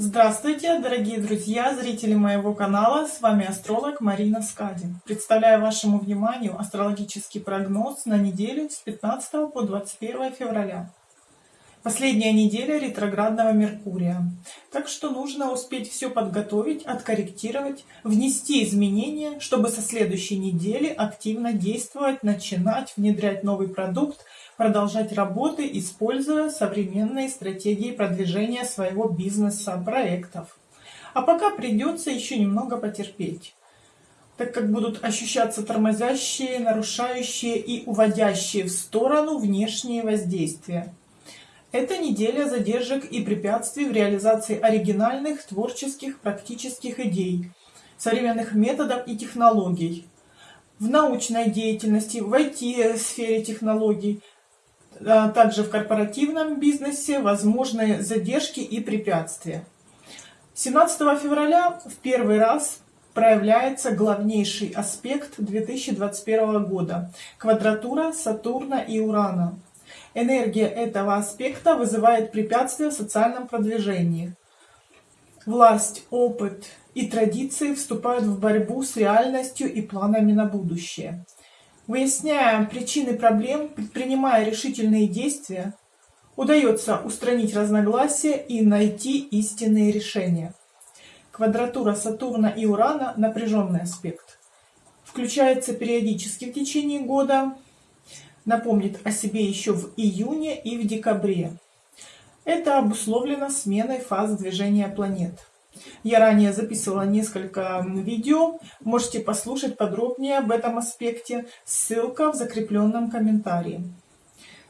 Здравствуйте, дорогие друзья, зрители моего канала, с вами астролог Марина Скадин. Представляю вашему вниманию астрологический прогноз на неделю с 15 по 21 февраля. Последняя неделя ретроградного Меркурия. Так что нужно успеть все подготовить, откорректировать, внести изменения, чтобы со следующей недели активно действовать, начинать, внедрять новый продукт, продолжать работы, используя современные стратегии продвижения своего бизнеса, проектов. А пока придется еще немного потерпеть так как будут ощущаться тормозящие, нарушающие и уводящие в сторону внешние воздействия. Это неделя задержек и препятствий в реализации оригинальных, творческих, практических идей, современных методов и технологий. В научной деятельности, в IT-сфере технологий, а также в корпоративном бизнесе возможны задержки и препятствия. 17 февраля в первый раз проявляется главнейший аспект 2021 года – квадратура Сатурна и Урана. Энергия этого аспекта вызывает препятствия в социальном продвижении. Власть, опыт и традиции вступают в борьбу с реальностью и планами на будущее. Выясняя причины проблем, предпринимая решительные действия, удается устранить разногласия и найти истинные решения. Квадратура Сатурна и Урана – напряженный аспект. Включается периодически в течение года, напомнит о себе еще в июне и в декабре. Это обусловлено сменой фаз движения планет. Я ранее записывала несколько видео, можете послушать подробнее об этом аспекте, ссылка в закрепленном комментарии.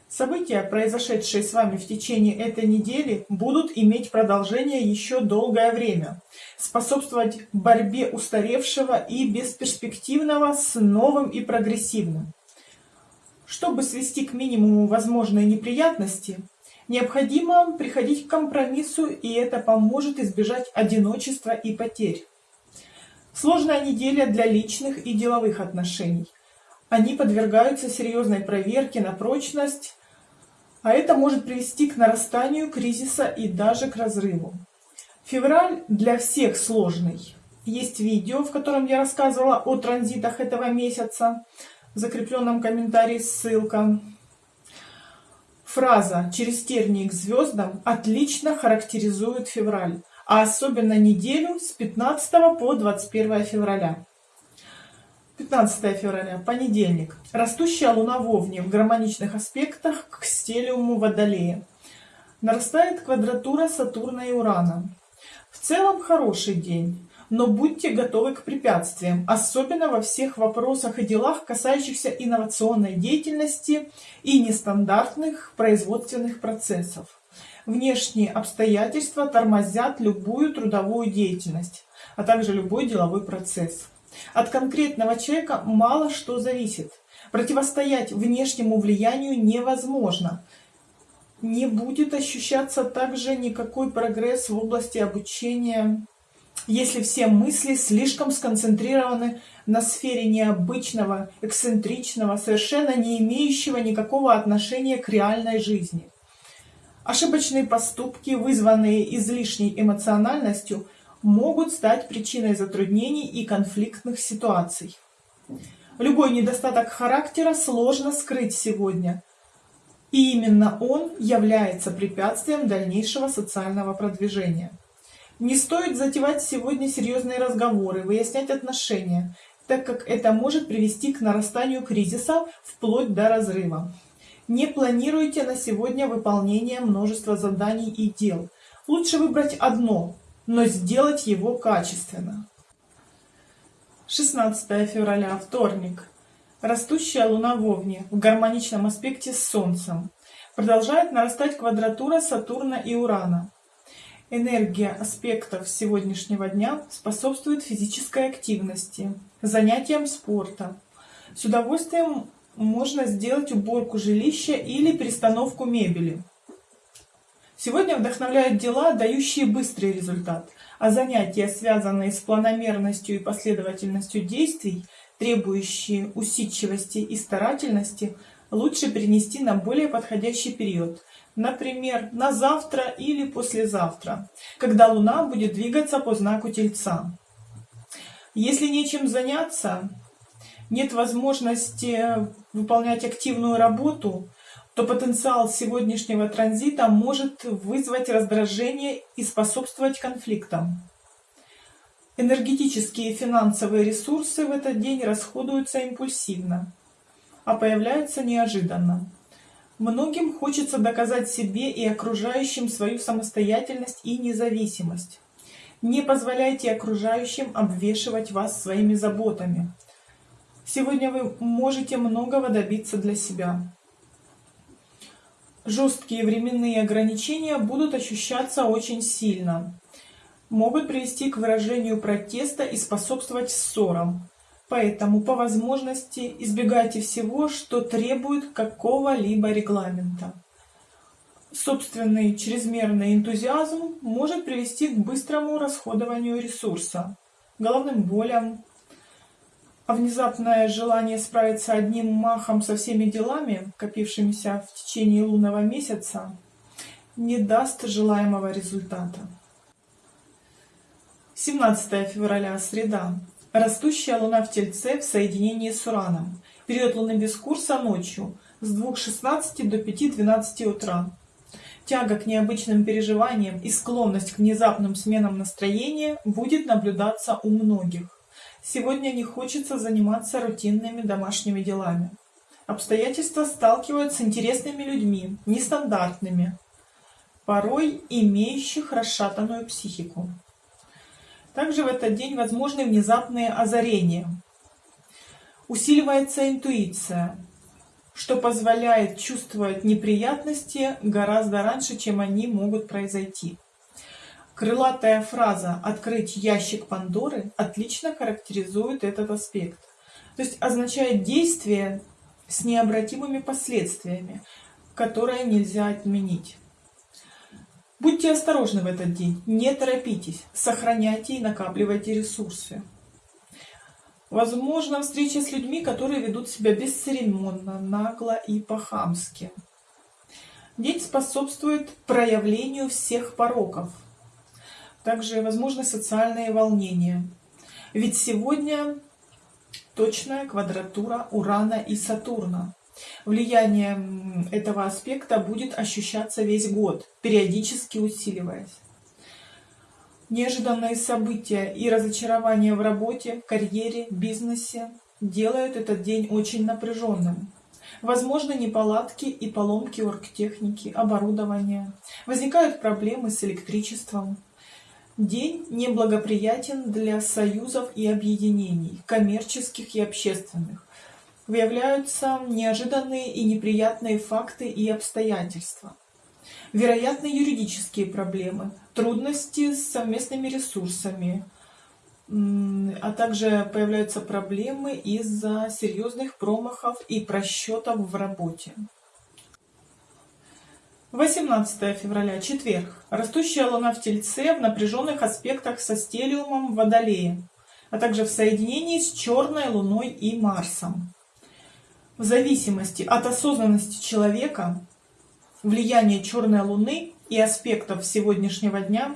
События, произошедшие с вами в течение этой недели, будут иметь продолжение еще долгое время, способствовать борьбе устаревшего и бесперспективного с новым и прогрессивным. Чтобы свести к минимуму возможные неприятности, Необходимо приходить к компромиссу, и это поможет избежать одиночества и потерь. Сложная неделя для личных и деловых отношений. Они подвергаются серьезной проверке на прочность, а это может привести к нарастанию кризиса и даже к разрыву. Февраль для всех сложный. Есть видео, в котором я рассказывала о транзитах этого месяца. Закрепленном комментарии ссылка. Фраза «через тернии к звездам» отлично характеризует февраль, а особенно неделю с 15 по 21 февраля. 15 февраля, понедельник. Растущая луна в Овне в гармоничных аспектах к стелиуму Водолея. Нарастает квадратура Сатурна и Урана. В целом хороший день но будьте готовы к препятствиям, особенно во всех вопросах и делах, касающихся инновационной деятельности и нестандартных производственных процессов. Внешние обстоятельства тормозят любую трудовую деятельность, а также любой деловой процесс. От конкретного человека мало что зависит. Противостоять внешнему влиянию невозможно. Не будет ощущаться также никакой прогресс в области обучения если все мысли слишком сконцентрированы на сфере необычного, эксцентричного, совершенно не имеющего никакого отношения к реальной жизни. Ошибочные поступки, вызванные излишней эмоциональностью, могут стать причиной затруднений и конфликтных ситуаций. Любой недостаток характера сложно скрыть сегодня, и именно он является препятствием дальнейшего социального продвижения. Не стоит затевать сегодня серьезные разговоры, выяснять отношения, так как это может привести к нарастанию кризиса вплоть до разрыва. Не планируйте на сегодня выполнение множества заданий и дел. Лучше выбрать одно, но сделать его качественно. 16 февраля, вторник. Растущая луна в Овне в гармоничном аспекте с Солнцем. Продолжает нарастать квадратура Сатурна и Урана. Энергия аспектов сегодняшнего дня способствует физической активности, занятиям спорта. С удовольствием можно сделать уборку жилища или перестановку мебели. Сегодня вдохновляют дела, дающие быстрый результат, а занятия, связанные с планомерностью и последовательностью действий, требующие усидчивости и старательности, лучше перенести на более подходящий период, например, на завтра или послезавтра, когда Луна будет двигаться по знаку Тельца. Если нечем заняться, нет возможности выполнять активную работу, то потенциал сегодняшнего транзита может вызвать раздражение и способствовать конфликтам. Энергетические и финансовые ресурсы в этот день расходуются импульсивно, а появляются неожиданно. Многим хочется доказать себе и окружающим свою самостоятельность и независимость. Не позволяйте окружающим обвешивать вас своими заботами. Сегодня вы можете многого добиться для себя. Жесткие временные ограничения будут ощущаться очень сильно. Могут привести к выражению протеста и способствовать ссорам. Поэтому по возможности избегайте всего, что требует какого-либо регламента. Собственный чрезмерный энтузиазм может привести к быстрому расходованию ресурса, головным болям, а внезапное желание справиться одним махом со всеми делами, копившимися в течение лунного месяца, не даст желаемого результата. 17 февраля, среда. Растущая луна в Тельце в соединении с Ураном. Период луны без курса ночью с 2.16 до 5.12 утра. Тяга к необычным переживаниям и склонность к внезапным сменам настроения будет наблюдаться у многих. Сегодня не хочется заниматься рутинными домашними делами. Обстоятельства сталкивают с интересными людьми, нестандартными, порой имеющих расшатанную психику. Также в этот день возможны внезапные озарения. Усиливается интуиция, что позволяет чувствовать неприятности гораздо раньше, чем они могут произойти. Крылатая фраза «открыть ящик Пандоры» отлично характеризует этот аспект. То есть означает действие с необратимыми последствиями, которые нельзя отменить. Будьте осторожны в этот день, не торопитесь, сохраняйте и накапливайте ресурсы. Возможно, встреча с людьми, которые ведут себя бесцеремонно, нагло и по-хамски. День способствует проявлению всех пороков – также возможны социальные волнения. Ведь сегодня точная квадратура Урана и Сатурна. Влияние этого аспекта будет ощущаться весь год, периодически усиливаясь. Неожиданные события и разочарования в работе, карьере, бизнесе делают этот день очень напряженным. Возможны неполадки и поломки оргтехники, оборудования. Возникают проблемы с электричеством, День неблагоприятен для союзов и объединений, коммерческих и общественных. Выявляются неожиданные и неприятные факты и обстоятельства. Вероятны юридические проблемы, трудности с совместными ресурсами, а также появляются проблемы из-за серьезных промахов и просчетов в работе. 18 февраля, четверг. Растущая луна в Тельце в напряженных аспектах со стелиумом в Водолее, а также в соединении с черной луной и Марсом. В зависимости от осознанности человека, влияние черной луны и аспектов сегодняшнего дня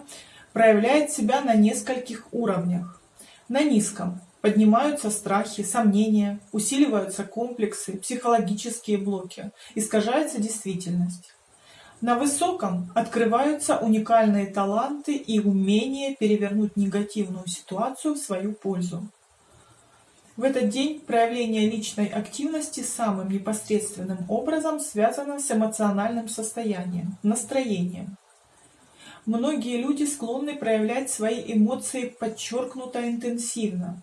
проявляет себя на нескольких уровнях. На низком поднимаются страхи, сомнения, усиливаются комплексы, психологические блоки, искажается действительность. На высоком открываются уникальные таланты и умение перевернуть негативную ситуацию в свою пользу. В этот день проявление личной активности самым непосредственным образом связано с эмоциональным состоянием, настроением. Многие люди склонны проявлять свои эмоции подчеркнуто интенсивно.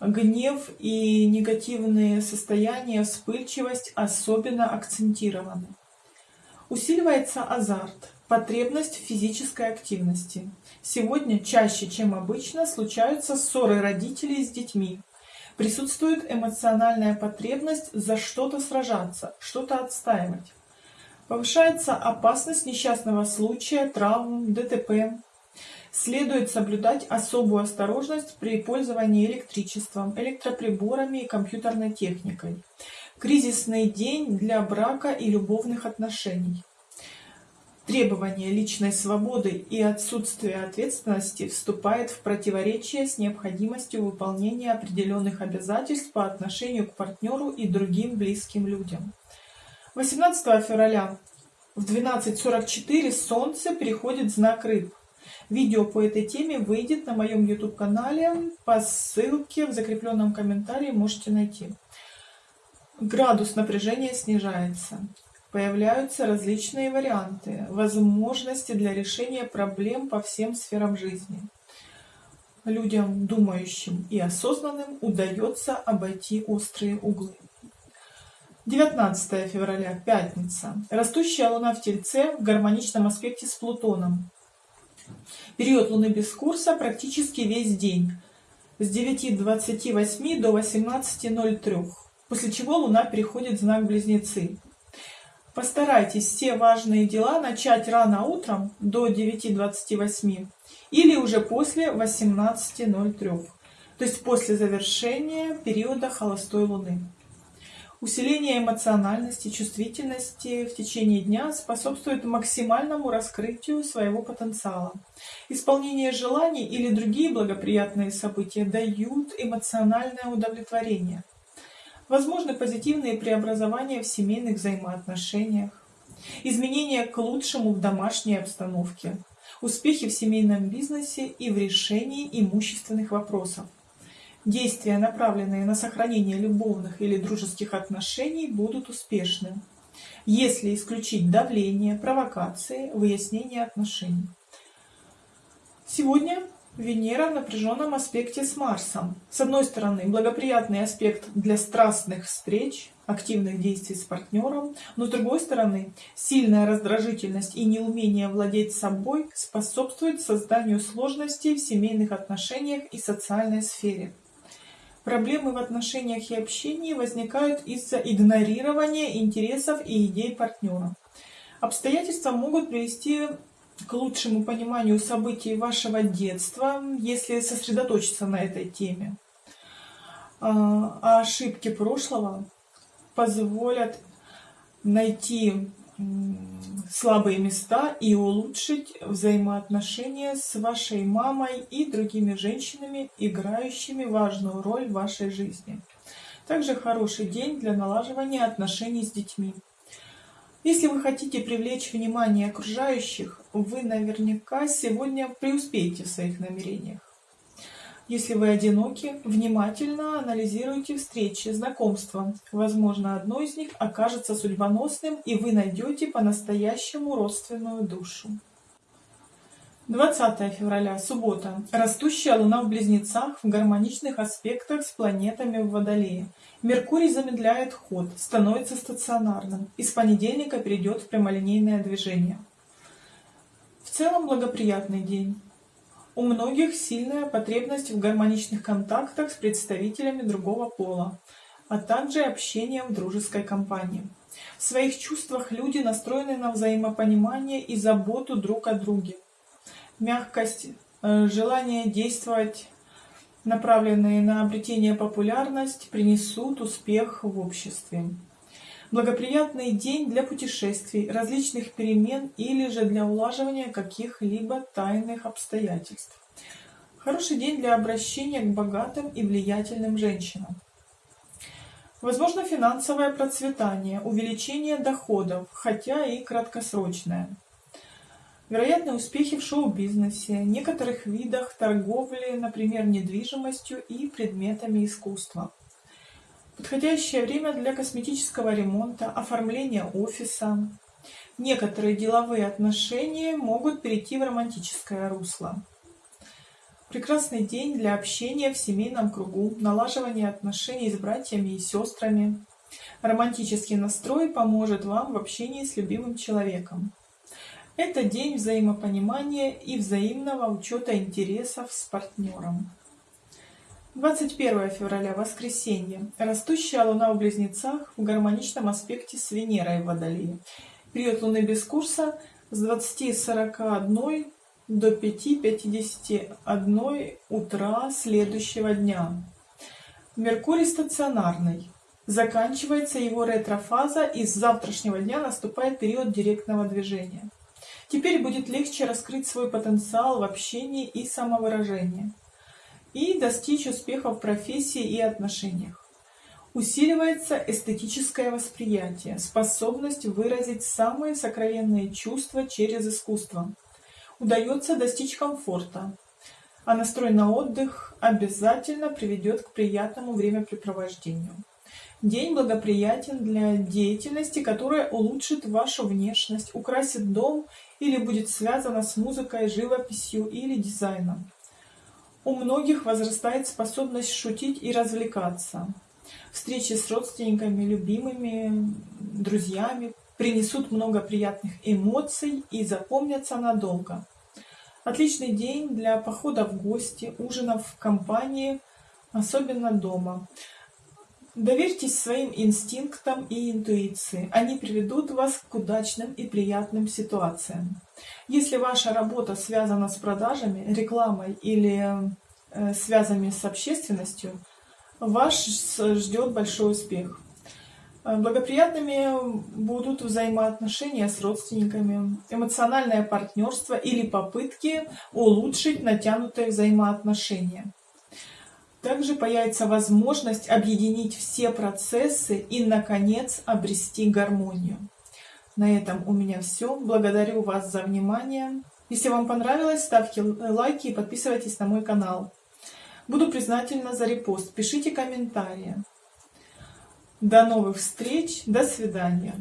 Гнев и негативные состояния, вспыльчивость особенно акцентированы. Усиливается азарт, потребность в физической активности. Сегодня чаще, чем обычно, случаются ссоры родителей с детьми. Присутствует эмоциональная потребность за что-то сражаться, что-то отстаивать. Повышается опасность несчастного случая, травм, ДТП. Следует соблюдать особую осторожность при пользовании электричеством, электроприборами и компьютерной техникой. Кризисный день для брака и любовных отношений. Требование личной свободы и отсутствие ответственности вступает в противоречие с необходимостью выполнения определенных обязательств по отношению к партнеру и другим близким людям. 18 февраля в 12.44 Солнце переходит знак Рыб. Видео по этой теме выйдет на моем YouTube-канале. По ссылке в закрепленном комментарии можете найти. Градус напряжения снижается. Появляются различные варианты, возможности для решения проблем по всем сферам жизни. Людям, думающим и осознанным, удается обойти острые углы. 19 февраля, пятница. Растущая Луна в Тельце в гармоничном аспекте с Плутоном. Период Луны без курса практически весь день, с 9.28 до 18.03, после чего Луна переходит в знак Близнецы. Постарайтесь все важные дела начать рано утром до 9.28 или уже после 18.03, то есть после завершения периода холостой Луны. Усиление эмоциональности, чувствительности в течение дня способствует максимальному раскрытию своего потенциала. Исполнение желаний или другие благоприятные события дают эмоциональное удовлетворение. Возможны позитивные преобразования в семейных взаимоотношениях, изменения к лучшему в домашней обстановке, успехи в семейном бизнесе и в решении имущественных вопросов. Действия, направленные на сохранение любовных или дружеских отношений, будут успешны, если исключить давление, провокации, выяснение отношений. Сегодня Венера в напряженном аспекте с Марсом. С одной стороны, благоприятный аспект для страстных встреч, активных действий с партнером, но с другой стороны, сильная раздражительность и неумение владеть собой способствуют созданию сложностей в семейных отношениях и социальной сфере. Проблемы в отношениях и общении возникают из-за игнорирования интересов и идей партнера. Обстоятельства могут привести к лучшему пониманию событий вашего детства, если сосредоточиться на этой теме. А, а ошибки прошлого позволят найти слабые места и улучшить взаимоотношения с вашей мамой и другими женщинами, играющими важную роль в вашей жизни. Также хороший день для налаживания отношений с детьми. Если вы хотите привлечь внимание окружающих, вы наверняка сегодня преуспеете в своих намерениях. Если вы одиноки, внимательно анализируйте встречи, знакомства. Возможно, одно из них окажется судьбоносным, и вы найдете по-настоящему родственную душу. 20 февраля, суббота. Растущая Луна в Близнецах в гармоничных аспектах с планетами в Водолее. Меркурий замедляет ход, становится стационарным. И с понедельника перейдет в прямолинейное движение. В целом благоприятный день. У многих сильная потребность в гармоничных контактах с представителями другого пола, а также общение в дружеской компании. В своих чувствах люди настроены на взаимопонимание и заботу друг о друге. Мягкость, э, желание действовать, направленные на обретение популярности, принесут успех в обществе благоприятный день для путешествий, различных перемен или же для улаживания каких-либо тайных обстоятельств. Хороший день для обращения к богатым и влиятельным женщинам. Возможно финансовое процветание, увеличение доходов, хотя и краткосрочное. Вероятны успехи в шоу-бизнесе, некоторых видах торговли, например, недвижимостью и предметами искусства. Подходящее время для косметического ремонта, оформления офиса. Некоторые деловые отношения могут перейти в романтическое русло. Прекрасный день для общения в семейном кругу, налаживания отношений с братьями и сестрами. Романтический настрой поможет вам в общении с любимым человеком. Это день взаимопонимания и взаимного учета интересов с партнером. 21 февраля, воскресенье. Растущая Луна в Близнецах в гармоничном аспекте с Венерой в Водолее. Период Луны без курса с 20.41 до 5.51 утра следующего дня. Меркурий стационарный. Заканчивается его ретрофаза и с завтрашнего дня наступает период директного движения. Теперь будет легче раскрыть свой потенциал в общении и самовыражении и достичь успеха в профессии и отношениях. Усиливается эстетическое восприятие, способность выразить самые сокровенные чувства через искусство. Удается достичь комфорта, а настрой на отдых обязательно приведет к приятному времяпрепровождению. День благоприятен для деятельности, которая улучшит вашу внешность, украсит дом или будет связана с музыкой, живописью или дизайном. У многих возрастает способность шутить и развлекаться. Встречи с родственниками, любимыми, друзьями принесут много приятных эмоций и запомнятся надолго. Отличный день для похода в гости, ужинов в компании, особенно дома. Доверьтесь своим инстинктам и интуиции. Они приведут вас к удачным и приятным ситуациям. Если ваша работа связана с продажами, рекламой или э, связанными с общественностью, вас ждет большой успех. Э, благоприятными будут взаимоотношения с родственниками, эмоциональное партнерство или попытки улучшить натянутые взаимоотношения. Также появится возможность объединить все процессы и, наконец, обрести гармонию. На этом у меня все. Благодарю вас за внимание. Если вам понравилось, ставьте лайки и подписывайтесь на мой канал. Буду признательна за репост. Пишите комментарии. До новых встреч. До свидания.